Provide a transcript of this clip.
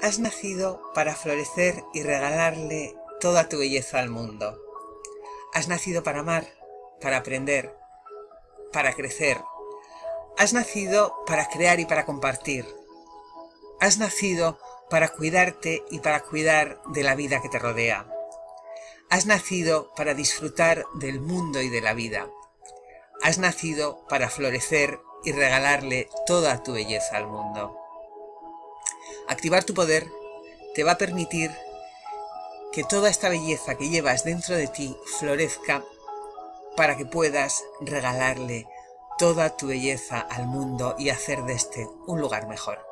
has nacido para florecer y regalarle toda tu belleza al mundo. Has nacido para amar, para aprender, para crecer. Has nacido para crear y para compartir. Has nacido para cuidarte y para cuidar de la vida que te rodea. Has nacido para disfrutar del mundo y de la vida. Has nacido para florecer y regalarle toda tu belleza al mundo. Activar tu poder te va a permitir que toda esta belleza que llevas dentro de ti florezca para que puedas regalarle toda tu belleza al mundo y hacer de este un lugar mejor.